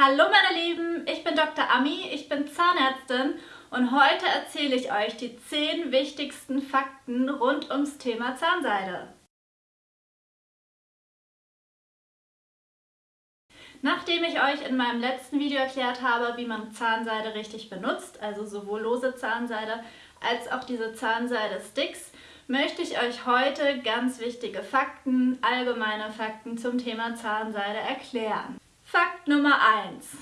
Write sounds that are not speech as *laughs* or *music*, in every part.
Hallo meine Lieben, ich bin Dr. Ami, ich bin Zahnärztin und heute erzähle ich euch die 10 wichtigsten Fakten rund ums Thema Zahnseide. Nachdem ich euch in meinem letzten Video erklärt habe, wie man Zahnseide richtig benutzt, also sowohl lose Zahnseide als auch diese Zahnseide-Sticks, möchte ich euch heute ganz wichtige Fakten, allgemeine Fakten zum Thema Zahnseide erklären. Fakt Nummer 1.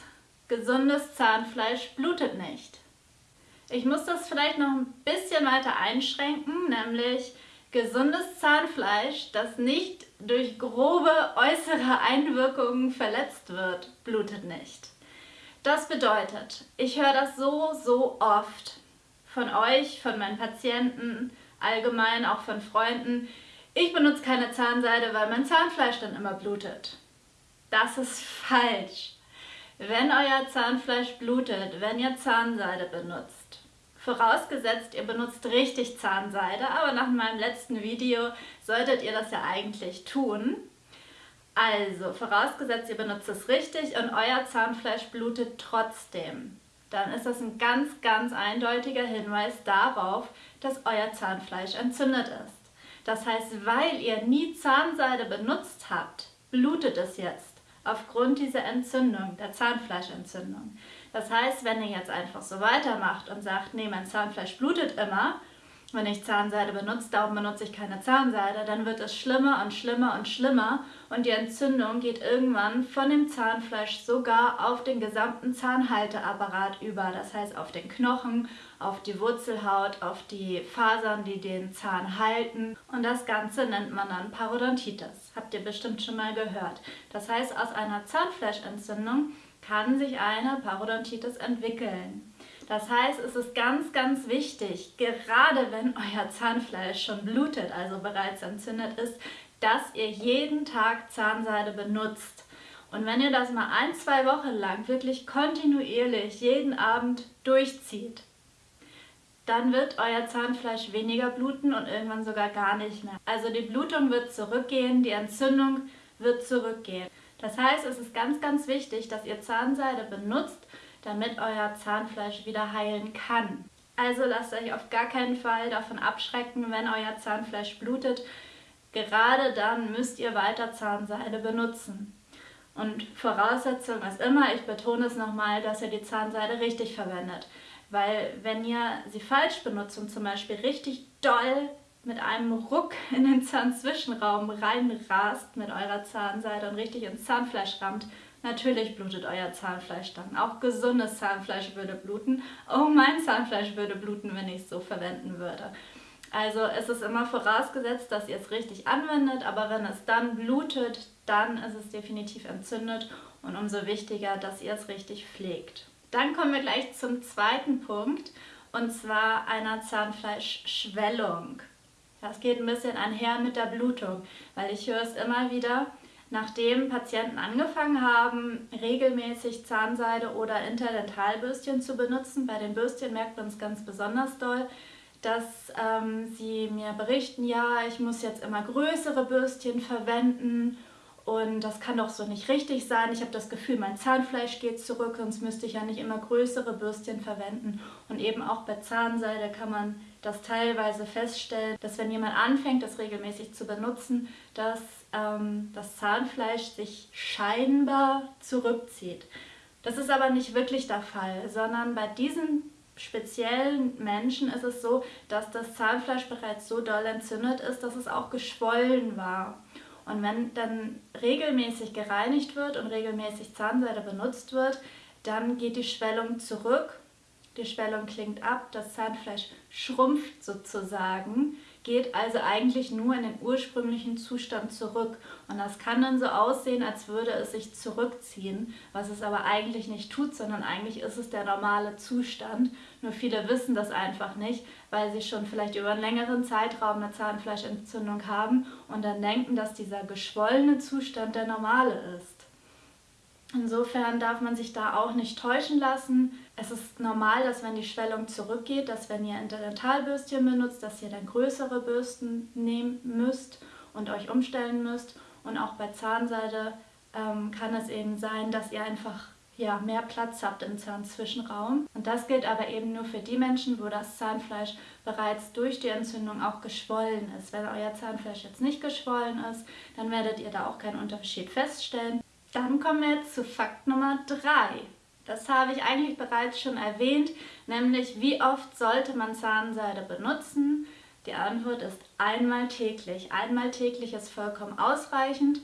Gesundes Zahnfleisch blutet nicht. Ich muss das vielleicht noch ein bisschen weiter einschränken, nämlich gesundes Zahnfleisch, das nicht durch grobe äußere Einwirkungen verletzt wird, blutet nicht. Das bedeutet, ich höre das so, so oft von euch, von meinen Patienten, allgemein auch von Freunden. Ich benutze keine Zahnseide, weil mein Zahnfleisch dann immer blutet. Das ist falsch. Wenn euer Zahnfleisch blutet, wenn ihr Zahnseide benutzt, vorausgesetzt ihr benutzt richtig Zahnseide, aber nach meinem letzten Video solltet ihr das ja eigentlich tun. Also, vorausgesetzt ihr benutzt es richtig und euer Zahnfleisch blutet trotzdem, dann ist das ein ganz, ganz eindeutiger Hinweis darauf, dass euer Zahnfleisch entzündet ist. Das heißt, weil ihr nie Zahnseide benutzt habt, blutet es jetzt aufgrund dieser Entzündung, der Zahnfleischentzündung. Das heißt, wenn ihr jetzt einfach so weitermacht und sagt, nee, mein Zahnfleisch blutet immer, wenn ich Zahnseide benutze, darum benutze ich keine Zahnseide, dann wird es schlimmer und schlimmer und schlimmer und die Entzündung geht irgendwann von dem Zahnfleisch sogar auf den gesamten Zahnhalteapparat über, das heißt auf den Knochen, auf die Wurzelhaut, auf die Fasern, die den Zahn halten und das Ganze nennt man dann Parodontitis. Habt ihr bestimmt schon mal gehört. Das heißt, aus einer Zahnfleischentzündung kann sich eine Parodontitis entwickeln. Das heißt, es ist ganz, ganz wichtig, gerade wenn euer Zahnfleisch schon blutet, also bereits entzündet ist, dass ihr jeden Tag Zahnseide benutzt. Und wenn ihr das mal ein, zwei Wochen lang wirklich kontinuierlich jeden Abend durchzieht, dann wird euer Zahnfleisch weniger bluten und irgendwann sogar gar nicht mehr. Also die Blutung wird zurückgehen, die Entzündung wird zurückgehen. Das heißt, es ist ganz, ganz wichtig, dass ihr Zahnseide benutzt, damit euer Zahnfleisch wieder heilen kann. Also lasst euch auf gar keinen Fall davon abschrecken, wenn euer Zahnfleisch blutet. Gerade dann müsst ihr weiter Zahnseide benutzen. Und Voraussetzung ist immer, ich betone es nochmal, dass ihr die Zahnseide richtig verwendet. Weil wenn ihr sie falsch benutzt und zum Beispiel richtig doll mit einem Ruck in den Zahnzwischenraum reinrast mit eurer Zahnseide und richtig ins Zahnfleisch rammt, Natürlich blutet euer Zahnfleisch dann. Auch gesundes Zahnfleisch würde bluten. Oh, mein Zahnfleisch würde bluten, wenn ich es so verwenden würde. Also es ist immer vorausgesetzt, dass ihr es richtig anwendet, aber wenn es dann blutet, dann ist es definitiv entzündet und umso wichtiger, dass ihr es richtig pflegt. Dann kommen wir gleich zum zweiten Punkt und zwar einer Zahnfleischschwellung. Das geht ein bisschen einher mit der Blutung, weil ich höre es immer wieder, Nachdem Patienten angefangen haben, regelmäßig Zahnseide oder Interdentalbürstchen zu benutzen, bei den Bürstchen merkt man es ganz besonders doll, dass ähm, sie mir berichten, ja, ich muss jetzt immer größere Bürstchen verwenden und das kann doch so nicht richtig sein. Ich habe das Gefühl, mein Zahnfleisch geht zurück, sonst müsste ich ja nicht immer größere Bürstchen verwenden. Und eben auch bei Zahnseide kann man das teilweise feststellen, dass wenn jemand anfängt, das regelmäßig zu benutzen, dass ähm, das Zahnfleisch sich scheinbar zurückzieht. Das ist aber nicht wirklich der Fall, sondern bei diesen speziellen Menschen ist es so, dass das Zahnfleisch bereits so doll entzündet ist, dass es auch geschwollen war. Und wenn dann regelmäßig gereinigt wird und regelmäßig Zahnseide benutzt wird, dann geht die Schwellung zurück, die Schwellung klingt ab, das Zahnfleisch schrumpft sozusagen, geht also eigentlich nur in den ursprünglichen Zustand zurück. Und das kann dann so aussehen, als würde es sich zurückziehen, was es aber eigentlich nicht tut, sondern eigentlich ist es der normale Zustand. Nur viele wissen das einfach nicht, weil sie schon vielleicht über einen längeren Zeitraum eine Zahnfleischentzündung haben und dann denken, dass dieser geschwollene Zustand der normale ist. Insofern darf man sich da auch nicht täuschen lassen. Es ist normal, dass wenn die Schwellung zurückgeht, dass wenn ihr Interdentalbürstchen benutzt, dass ihr dann größere Bürsten nehmen müsst und euch umstellen müsst. Und auch bei Zahnseide ähm, kann es eben sein, dass ihr einfach ja, mehr Platz habt im Zahnzwischenraum. Und das gilt aber eben nur für die Menschen, wo das Zahnfleisch bereits durch die Entzündung auch geschwollen ist. Wenn euer Zahnfleisch jetzt nicht geschwollen ist, dann werdet ihr da auch keinen Unterschied feststellen. Dann kommen wir jetzt zu Fakt Nummer 3. Das habe ich eigentlich bereits schon erwähnt, nämlich wie oft sollte man Zahnseide benutzen? Die Antwort ist einmal täglich. Einmal täglich ist vollkommen ausreichend.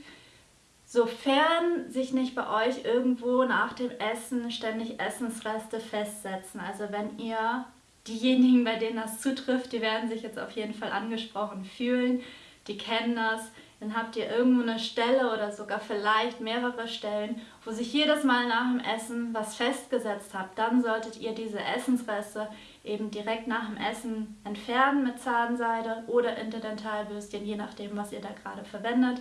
Sofern sich nicht bei euch irgendwo nach dem Essen ständig Essensreste festsetzen. Also wenn ihr diejenigen, bei denen das zutrifft, die werden sich jetzt auf jeden Fall angesprochen fühlen. Die kennen das. Dann habt ihr irgendwo eine Stelle oder sogar vielleicht mehrere Stellen, wo sich jedes Mal nach dem Essen was festgesetzt habt. Dann solltet ihr diese Essensreste eben direkt nach dem Essen entfernen mit Zahnseide oder Interdentalbürstchen, je nachdem, was ihr da gerade verwendet.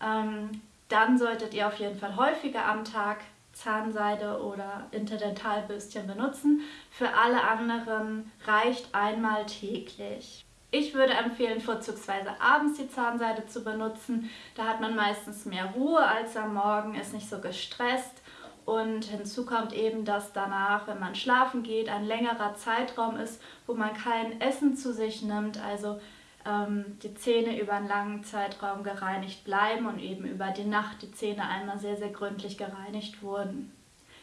Ähm, dann solltet ihr auf jeden Fall häufiger am Tag Zahnseide oder Interdentalbürstchen benutzen. Für alle anderen reicht einmal täglich. Ich würde empfehlen, vorzugsweise abends die Zahnseide zu benutzen. Da hat man meistens mehr Ruhe als am Morgen, ist nicht so gestresst. Und hinzu kommt eben, dass danach, wenn man schlafen geht, ein längerer Zeitraum ist, wo man kein Essen zu sich nimmt. Also ähm, die Zähne über einen langen Zeitraum gereinigt bleiben und eben über die Nacht die Zähne einmal sehr, sehr gründlich gereinigt wurden.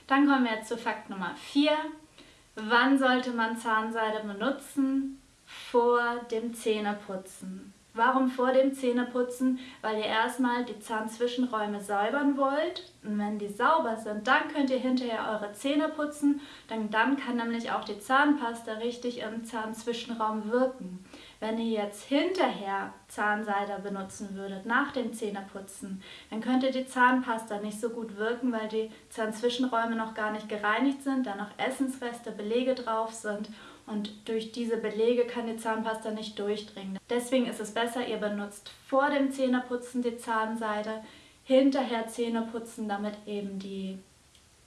Dann kommen wir jetzt zu Fakt Nummer 4. Wann sollte man Zahnseide benutzen? Vor dem Zähneputzen. Warum vor dem Zähneputzen? Weil ihr erstmal die Zahnzwischenräume säubern wollt. Und wenn die sauber sind, dann könnt ihr hinterher eure Zähne putzen. Denn dann kann nämlich auch die Zahnpasta richtig im Zahnzwischenraum wirken. Wenn ihr jetzt hinterher Zahnseide benutzen würdet, nach dem Zähneputzen, dann könnte die Zahnpasta nicht so gut wirken, weil die Zahnzwischenräume noch gar nicht gereinigt sind, da noch Essensreste, Belege drauf sind und durch diese Belege kann die Zahnpasta nicht durchdringen. Deswegen ist es besser, ihr benutzt vor dem Zähneputzen die Zahnseide, hinterher Zähne putzen, damit eben die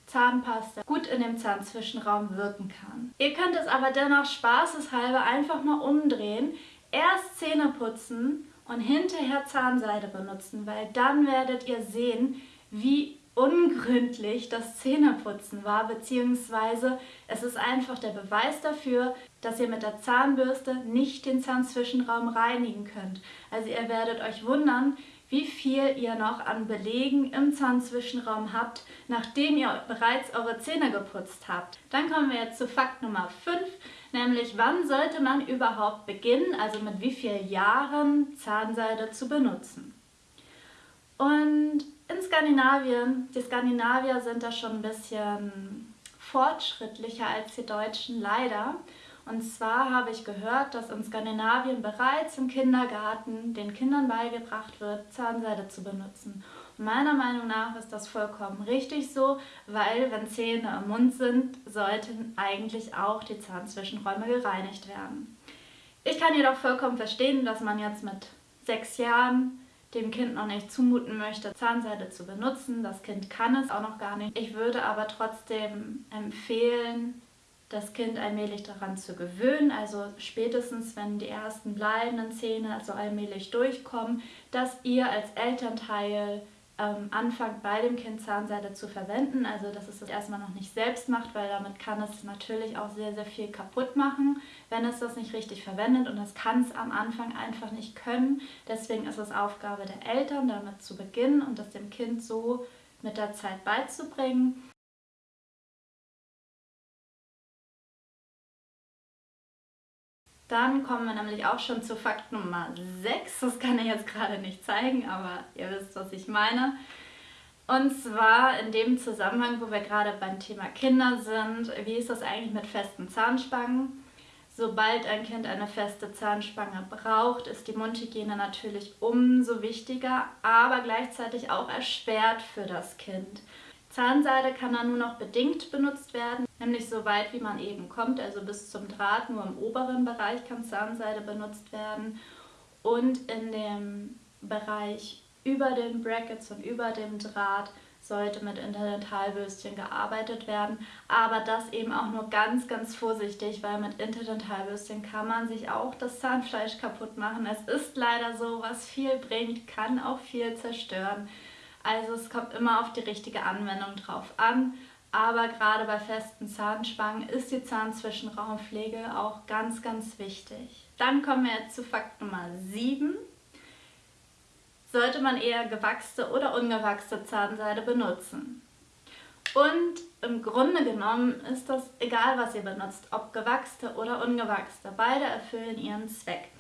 Zahnpasta gut in dem Zahnzwischenraum wirken kann. Ihr könnt es aber dennoch spaßeshalber einfach mal umdrehen. Erst Zähne putzen und hinterher Zahnseide benutzen, weil dann werdet ihr sehen, wie ungründlich das Zähneputzen war, beziehungsweise es ist einfach der Beweis dafür, dass ihr mit der Zahnbürste nicht den Zahnzwischenraum reinigen könnt. Also ihr werdet euch wundern, wie viel ihr noch an Belegen im Zahnzwischenraum habt, nachdem ihr bereits eure Zähne geputzt habt. Dann kommen wir jetzt zu Fakt Nummer 5, nämlich wann sollte man überhaupt beginnen, also mit wie vielen Jahren Zahnseide zu benutzen. Und in Skandinavien, die Skandinavier sind da schon ein bisschen fortschrittlicher als die Deutschen leider. Und zwar habe ich gehört, dass in Skandinavien bereits im Kindergarten den Kindern beigebracht wird, Zahnseide zu benutzen. Und meiner Meinung nach ist das vollkommen richtig so, weil wenn Zähne im Mund sind, sollten eigentlich auch die Zahnzwischenräume gereinigt werden. Ich kann jedoch vollkommen verstehen, dass man jetzt mit sechs Jahren dem Kind noch nicht zumuten möchte, Zahnseide zu benutzen. Das Kind kann es auch noch gar nicht. Ich würde aber trotzdem empfehlen, das Kind allmählich daran zu gewöhnen, also spätestens wenn die ersten bleibenden Zähne also allmählich durchkommen, dass ihr als Elternteil ähm, anfangt bei dem Kind Zahnseide zu verwenden, also dass es das erstmal noch nicht selbst macht, weil damit kann es natürlich auch sehr, sehr viel kaputt machen, wenn es das nicht richtig verwendet und das kann es am Anfang einfach nicht können. Deswegen ist es Aufgabe der Eltern, damit zu beginnen und das dem Kind so mit der Zeit beizubringen. Dann kommen wir nämlich auch schon zu Fakt Nummer 6. Das kann ich jetzt gerade nicht zeigen, aber ihr wisst, was ich meine. Und zwar in dem Zusammenhang, wo wir gerade beim Thema Kinder sind, wie ist das eigentlich mit festen Zahnspangen? Sobald ein Kind eine feste Zahnspange braucht, ist die Mundhygiene natürlich umso wichtiger, aber gleichzeitig auch erschwert für das Kind. Zahnseide kann dann nur noch bedingt benutzt werden, nämlich so weit wie man eben kommt, also bis zum Draht, nur im oberen Bereich kann Zahnseide benutzt werden und in dem Bereich über den Brackets und über dem Draht sollte mit Interdentalbürstchen gearbeitet werden, aber das eben auch nur ganz, ganz vorsichtig, weil mit Interdentalbürstchen kann man sich auch das Zahnfleisch kaputt machen. Es ist leider so, was viel bringt, kann auch viel zerstören. Also es kommt immer auf die richtige Anwendung drauf an. Aber gerade bei festen Zahnspangen ist die Zahnzwischenraumpflege auch ganz, ganz wichtig. Dann kommen wir jetzt zu Fakt Nummer 7. Sollte man eher gewachste oder ungewachste Zahnseide benutzen? Und im Grunde genommen ist das egal, was ihr benutzt, ob gewachste oder ungewachste. Beide erfüllen ihren Zweck.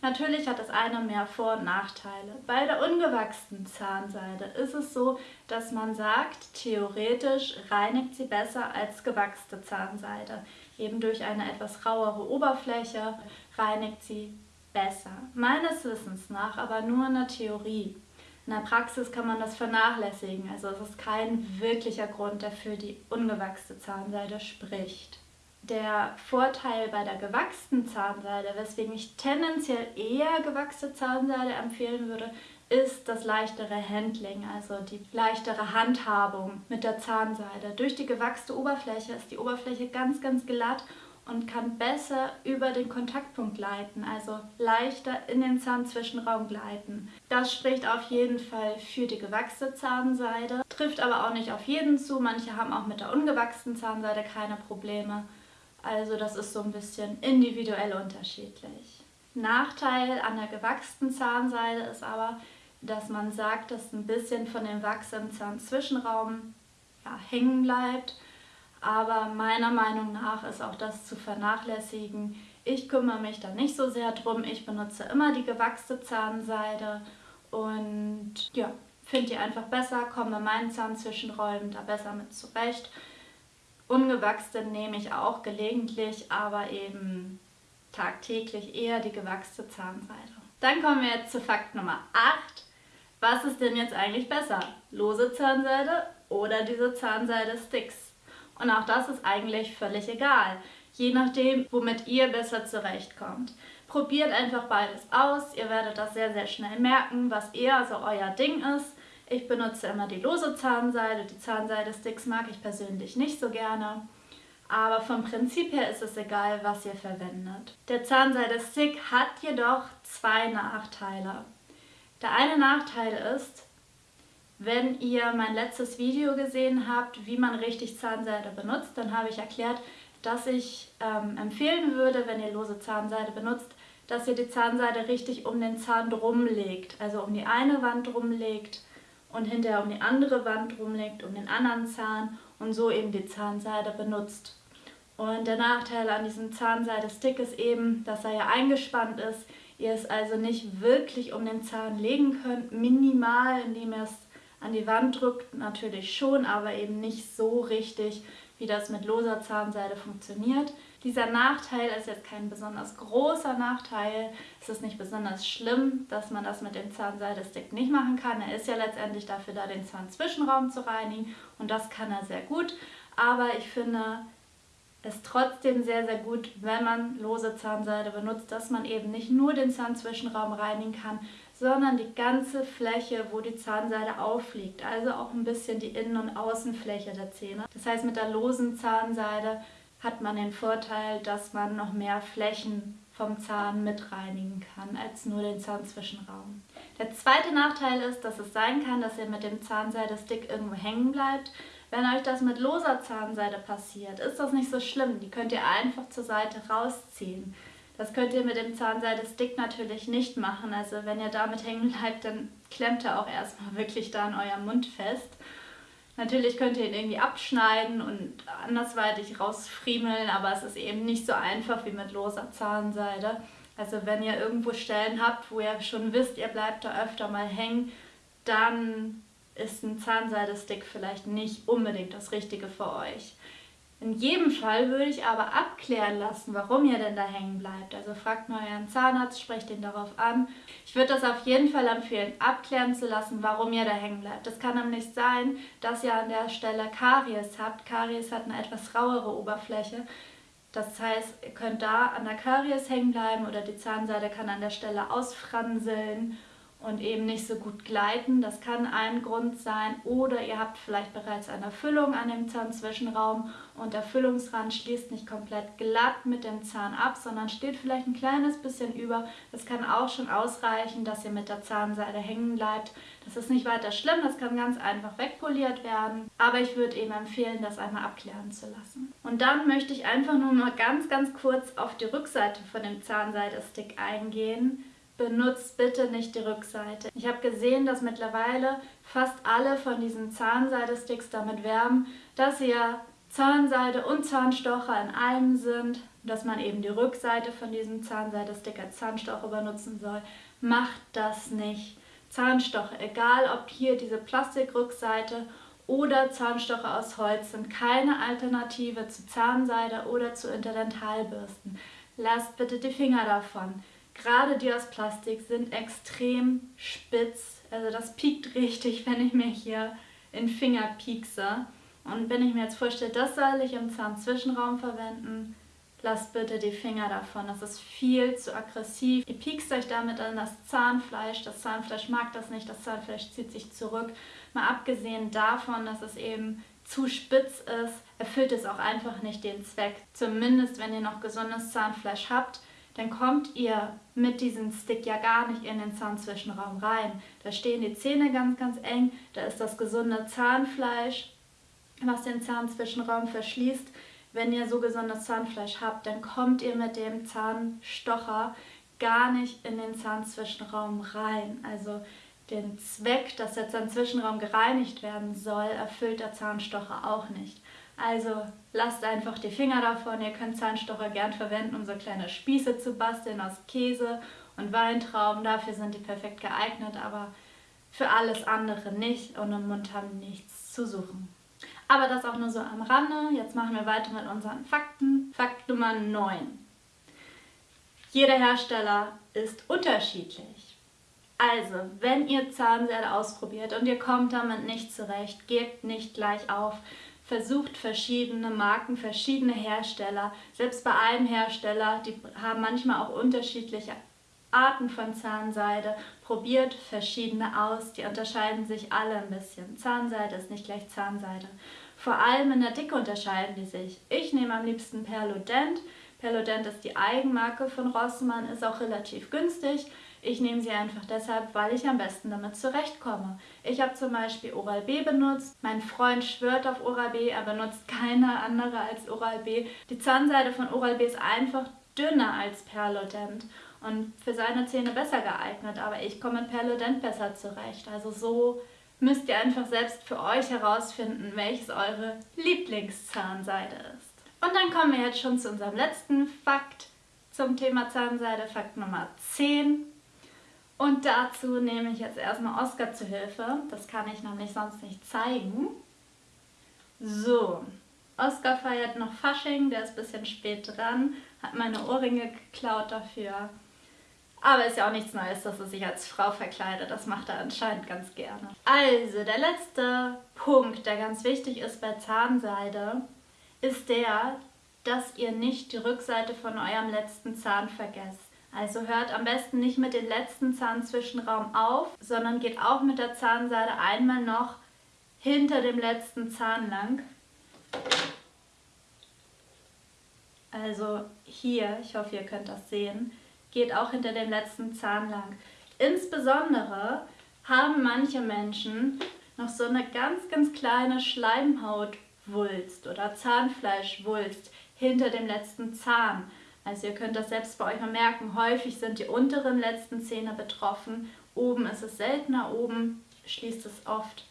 Natürlich hat das eine mehr Vor- und Nachteile. Bei der ungewachsenen Zahnseide ist es so, dass man sagt, theoretisch reinigt sie besser als gewachste Zahnseide. Eben durch eine etwas rauere Oberfläche reinigt sie besser. Meines Wissens nach aber nur in der Theorie. In der Praxis kann man das vernachlässigen, also es ist kein wirklicher Grund, der für die ungewachsene Zahnseide spricht. Der Vorteil bei der gewachsenen Zahnseide, weswegen ich tendenziell eher gewachsene Zahnseide empfehlen würde, ist das leichtere Handling, also die leichtere Handhabung mit der Zahnseide. Durch die gewachste Oberfläche ist die Oberfläche ganz, ganz glatt und kann besser über den Kontaktpunkt gleiten, also leichter in den Zahnzwischenraum gleiten. Das spricht auf jeden Fall für die gewachsene Zahnseide, trifft aber auch nicht auf jeden zu. Manche haben auch mit der ungewachsenen Zahnseide keine Probleme. Also das ist so ein bisschen individuell unterschiedlich. Nachteil an der gewachsenen Zahnseide ist aber, dass man sagt, dass ein bisschen von dem Wachs im Zahnzwischenraum ja, hängen bleibt aber meiner Meinung nach ist auch das zu vernachlässigen. Ich kümmere mich da nicht so sehr drum. Ich benutze immer die gewachste Zahnseide und ja, finde die einfach besser, komme meinen Zahnzwischenräumen da besser mit zurecht. Ungewachste nehme ich auch gelegentlich, aber eben tagtäglich eher die gewachste Zahnseide. Dann kommen wir jetzt zu Fakt Nummer 8. Was ist denn jetzt eigentlich besser? Lose Zahnseide oder diese Zahnseide-Sticks? Und auch das ist eigentlich völlig egal, je nachdem, womit ihr besser zurechtkommt. Probiert einfach beides aus, ihr werdet das sehr, sehr schnell merken, was eher so euer Ding ist. Ich benutze immer die lose Zahnseide, die Zahnseide-Sticks mag ich persönlich nicht so gerne. Aber vom Prinzip her ist es egal, was ihr verwendet. Der Zahnseide-Stick hat jedoch zwei Nachteile. Der eine Nachteil ist, wenn ihr mein letztes Video gesehen habt, wie man richtig Zahnseide benutzt, dann habe ich erklärt, dass ich ähm, empfehlen würde, wenn ihr lose Zahnseide benutzt, dass ihr die Zahnseide richtig um den Zahn drum legt. Also um die eine Wand drum legt und hinterher um die andere Wand drum legt, um den anderen Zahn und so eben die Zahnseide benutzt. Und der Nachteil an diesem Zahnseide-Stick ist eben, dass er ja eingespannt ist. Ihr es also nicht wirklich um den Zahn legen könnt, minimal, indem ihr es an die Wand drückt, natürlich schon, aber eben nicht so richtig, wie das mit loser Zahnseide funktioniert. Dieser Nachteil ist jetzt kein besonders großer Nachteil. Es ist nicht besonders schlimm, dass man das mit dem Zahnseidestick nicht machen kann. Er ist ja letztendlich dafür da, den Zahnzwischenraum zu reinigen und das kann er sehr gut. Aber ich finde es trotzdem sehr, sehr gut, wenn man lose Zahnseide benutzt, dass man eben nicht nur den Zahnzwischenraum reinigen kann, sondern die ganze Fläche, wo die Zahnseide aufliegt, also auch ein bisschen die Innen- und Außenfläche der Zähne. Das heißt, mit der losen Zahnseide hat man den Vorteil, dass man noch mehr Flächen vom Zahn mit reinigen kann, als nur den Zahnzwischenraum. Der zweite Nachteil ist, dass es sein kann, dass ihr mit dem Zahnseide-Stick irgendwo hängen bleibt. Wenn euch das mit loser Zahnseide passiert, ist das nicht so schlimm. Die könnt ihr einfach zur Seite rausziehen. Das könnt ihr mit dem Zahnseide-Stick natürlich nicht machen. Also wenn ihr damit hängen bleibt, dann klemmt er auch erstmal wirklich da an eurem Mund fest. Natürlich könnt ihr ihn irgendwie abschneiden und andersweitig rausfriemeln, aber es ist eben nicht so einfach wie mit loser Zahnseide. Also wenn ihr irgendwo Stellen habt, wo ihr schon wisst, ihr bleibt da öfter mal hängen, dann ist ein Zahnseidestick vielleicht nicht unbedingt das Richtige für euch. In jedem Fall würde ich aber abklären lassen, warum ihr denn da hängen bleibt. Also fragt mal euren Zahnarzt, sprecht ihn darauf an. Ich würde das auf jeden Fall empfehlen, abklären zu lassen, warum ihr da hängen bleibt. Es kann nämlich sein, dass ihr an der Stelle Karies habt. Karies hat eine etwas rauere Oberfläche. Das heißt, ihr könnt da an der Karies hängen bleiben oder die Zahnseide kann an der Stelle ausfranseln und eben nicht so gut gleiten. Das kann ein Grund sein. Oder ihr habt vielleicht bereits eine Füllung an dem Zahnzwischenraum und der Füllungsrand schließt nicht komplett glatt mit dem Zahn ab, sondern steht vielleicht ein kleines bisschen über. Das kann auch schon ausreichen, dass ihr mit der Zahnseide hängen bleibt. Das ist nicht weiter schlimm, das kann ganz einfach wegpoliert werden. Aber ich würde eben empfehlen, das einmal abklären zu lassen. Und dann möchte ich einfach nur mal ganz, ganz kurz auf die Rückseite von dem Zahnseidestick eingehen benutzt bitte nicht die Rückseite. Ich habe gesehen, dass mittlerweile fast alle von diesen Zahnseidesticks damit werben, dass sie ja Zahnseide und Zahnstocher in einem sind, dass man eben die Rückseite von diesem Zahnseidestick als Zahnstocher benutzen soll. Macht das nicht. Zahnstocher, egal ob hier diese Plastikrückseite oder Zahnstocher aus Holz, sind keine Alternative zu Zahnseide oder zu Interdentalbürsten. Lasst bitte die Finger davon. Gerade die aus Plastik sind extrem spitz. Also das piekt richtig, *laughs* wenn ich mir hier in Finger piekse. Und wenn ich mir jetzt vorstelle, das soll ich im Zahnzwischenraum verwenden, lasst bitte die Finger davon. Das ist viel zu aggressiv. Ihr piekst euch damit an das Zahnfleisch. Das Zahnfleisch mag das nicht. Das Zahnfleisch zieht sich zurück. Mal abgesehen davon, dass es eben zu spitz ist, erfüllt es auch einfach nicht den Zweck. Zumindest wenn ihr noch gesundes Zahnfleisch habt, dann kommt ihr mit diesem Stick ja gar nicht in den Zahnzwischenraum rein. Da stehen die Zähne ganz, ganz eng, da ist das gesunde Zahnfleisch, was den Zahnzwischenraum verschließt. Wenn ihr so gesundes Zahnfleisch habt, dann kommt ihr mit dem Zahnstocher gar nicht in den Zahnzwischenraum rein. Also den Zweck, dass der Zahnzwischenraum gereinigt werden soll, erfüllt der Zahnstocher auch nicht. Also lasst einfach die Finger davon. Ihr könnt Zahnstocher gern verwenden, um so kleine Spieße zu basteln aus Käse und Weintrauben. Dafür sind die perfekt geeignet, aber für alles andere nicht und im Mund haben nichts zu suchen. Aber das auch nur so am Rande. Jetzt machen wir weiter mit unseren Fakten. Fakt Nummer 9. Jeder Hersteller ist unterschiedlich. Also, wenn ihr Zahnseide ausprobiert und ihr kommt damit nicht zurecht, gebt nicht gleich auf versucht verschiedene Marken, verschiedene Hersteller. Selbst bei einem Hersteller, die haben manchmal auch unterschiedliche Arten von Zahnseide. Probiert verschiedene aus, die unterscheiden sich alle ein bisschen. Zahnseide ist nicht gleich Zahnseide. Vor allem in der Dicke unterscheiden die sich. Ich nehme am liebsten Perlodent. Perlodent ist die Eigenmarke von Rossmann, ist auch relativ günstig. Ich nehme sie einfach deshalb, weil ich am besten damit zurechtkomme. Ich habe zum Beispiel Oral-B benutzt. Mein Freund schwört auf Oral-B, er benutzt keine andere als Oral-B. Die Zahnseide von Oral-B ist einfach dünner als Perlodent und für seine Zähne besser geeignet, aber ich komme mit Perlodent besser zurecht. Also so müsst ihr einfach selbst für euch herausfinden, welches eure Lieblingszahnseide ist. Und dann kommen wir jetzt schon zu unserem letzten Fakt zum Thema Zahnseide, Fakt Nummer 10. Und dazu nehme ich jetzt erstmal Oscar zu Hilfe. Das kann ich nämlich sonst nicht zeigen. So, Oscar feiert noch Fasching, der ist ein bisschen spät dran, hat meine Ohrringe geklaut dafür. Aber ist ja auch nichts Neues, dass er sich als Frau verkleidet. Das macht er anscheinend ganz gerne. Also, der letzte Punkt, der ganz wichtig ist bei Zahnseide, ist der, dass ihr nicht die Rückseite von eurem letzten Zahn vergesst. Also hört am besten nicht mit dem letzten Zahnzwischenraum auf, sondern geht auch mit der Zahnseide einmal noch hinter dem letzten Zahn lang. Also hier, ich hoffe ihr könnt das sehen, geht auch hinter dem letzten Zahn lang. Insbesondere haben manche Menschen noch so eine ganz, ganz kleine Schleimhautwulst oder Zahnfleischwulst hinter dem letzten Zahn. Also ihr könnt das selbst bei euch mal merken, häufig sind die unteren letzten Zähne betroffen. Oben ist es seltener, oben schließt es oft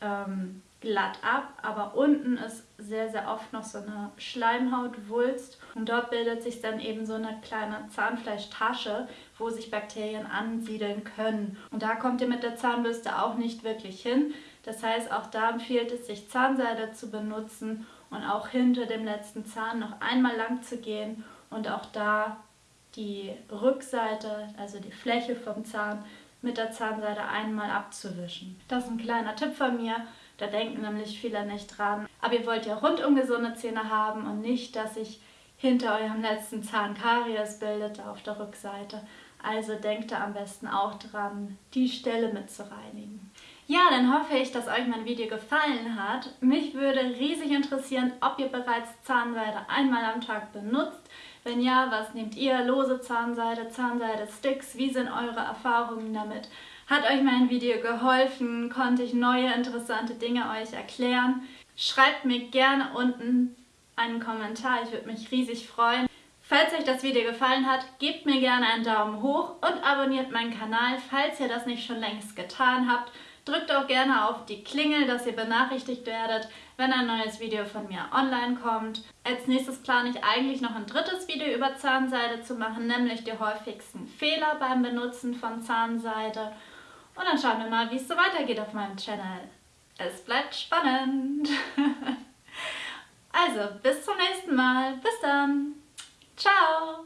ähm, glatt ab, aber unten ist sehr, sehr oft noch so eine Schleimhautwulst und dort bildet sich dann eben so eine kleine Zahnfleischtasche, wo sich Bakterien ansiedeln können. Und da kommt ihr mit der Zahnbürste auch nicht wirklich hin. Das heißt, auch da empfiehlt es sich, Zahnseide zu benutzen und auch hinter dem letzten Zahn noch einmal lang zu gehen und auch da die Rückseite, also die Fläche vom Zahn mit der Zahnseide einmal abzuwischen. Das ist ein kleiner Tipp von mir, da denken nämlich viele nicht dran. Aber ihr wollt ja rundum gesunde Zähne haben und nicht, dass sich hinter eurem letzten Zahn Karies bildet auf der Rückseite. Also denkt da am besten auch dran, die Stelle mit zu reinigen. Ja, dann hoffe ich, dass euch mein Video gefallen hat. Mich würde riesig interessieren, ob ihr bereits Zahnseide einmal am Tag benutzt. Wenn ja, was nehmt ihr? Lose Zahnseide, Zahnseide-Sticks? Wie sind eure Erfahrungen damit? Hat euch mein Video geholfen? Konnte ich neue interessante Dinge euch erklären? Schreibt mir gerne unten einen Kommentar, ich würde mich riesig freuen. Falls euch das Video gefallen hat, gebt mir gerne einen Daumen hoch und abonniert meinen Kanal, falls ihr das nicht schon längst getan habt. Drückt auch gerne auf die Klingel, dass ihr benachrichtigt werdet, wenn ein neues Video von mir online kommt. Als nächstes plane ich eigentlich noch ein drittes Video über Zahnseide zu machen, nämlich die häufigsten Fehler beim Benutzen von Zahnseide. Und dann schauen wir mal, wie es so weitergeht auf meinem Channel. Es bleibt spannend. *laughs* also, bis zum nächsten Mal. Bis dann. Ciao.